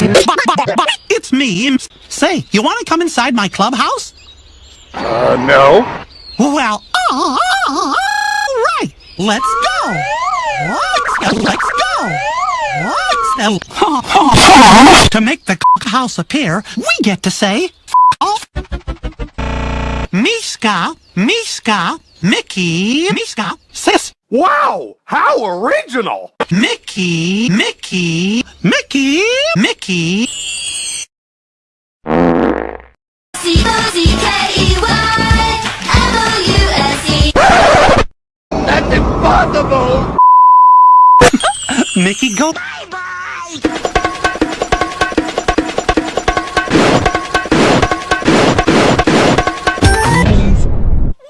It's me. Say, you want to come inside my clubhouse? Uh, no. Well, all right. Let's go. Let's, go. let's go. Let's, to make the house appear, we get to say, off. Miska, Miska, Mickey, Miska, sis, Wow! How original! Mickey, Mickey, C-O-C-K-E-Y-M-O-U-S-E That's impossible! Mickey, go.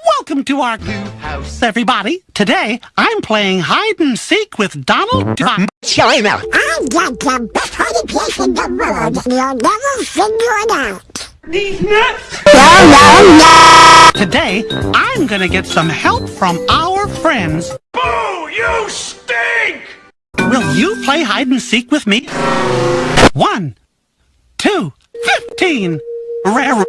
Welcome to our house, everybody. Today, I'm playing hide and seek with Donald Duck. China. I got the best hiding place in the world. You'll never figure it out. These nuts. No, no, no. Today, I'm gonna get some help from our friends. Boo! You stink! Will you play hide and seek with me? One, two, fifteen. Rare.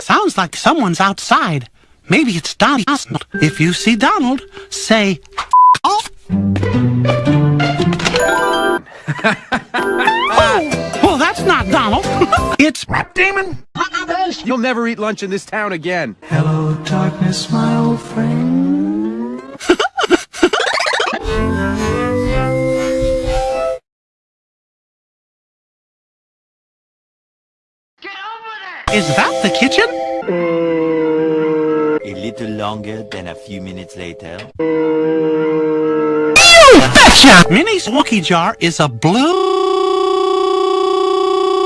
Sounds like someone's outside. Maybe it's Donald. If you see Donald, say off. oh, well, that's not Donald. it's Rat demon? You'll never eat lunch in this town again. Hello, darkness, my old friend. Is that the kitchen? Mm. A little longer than a few minutes later. Betcha! Minnie's Wookie jar is a blue...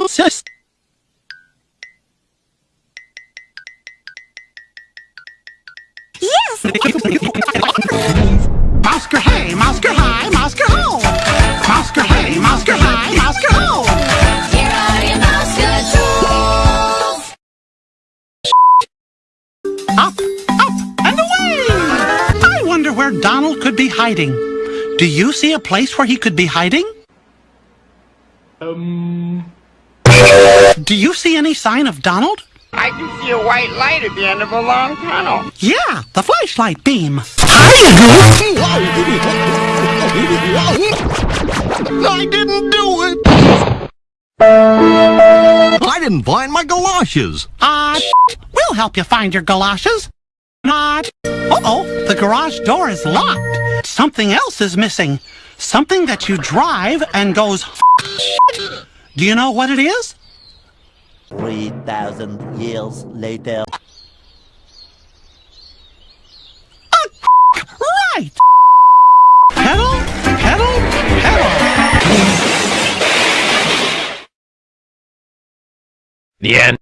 Sis. Yes. Donald could be hiding. Do you see a place where he could be hiding? Um... Do you see any sign of Donald? I can see a white light at the end of a long tunnel. Yeah, the flashlight beam. I didn't do it! I didn't find my galoshes! Uh, we'll help you find your galoshes. Not. Uh-oh, the garage door is locked. Something else is missing. Something that you drive and goes. Do you know what it is? 3,000 years later. Right. Pedal, pedal, pedal. The end.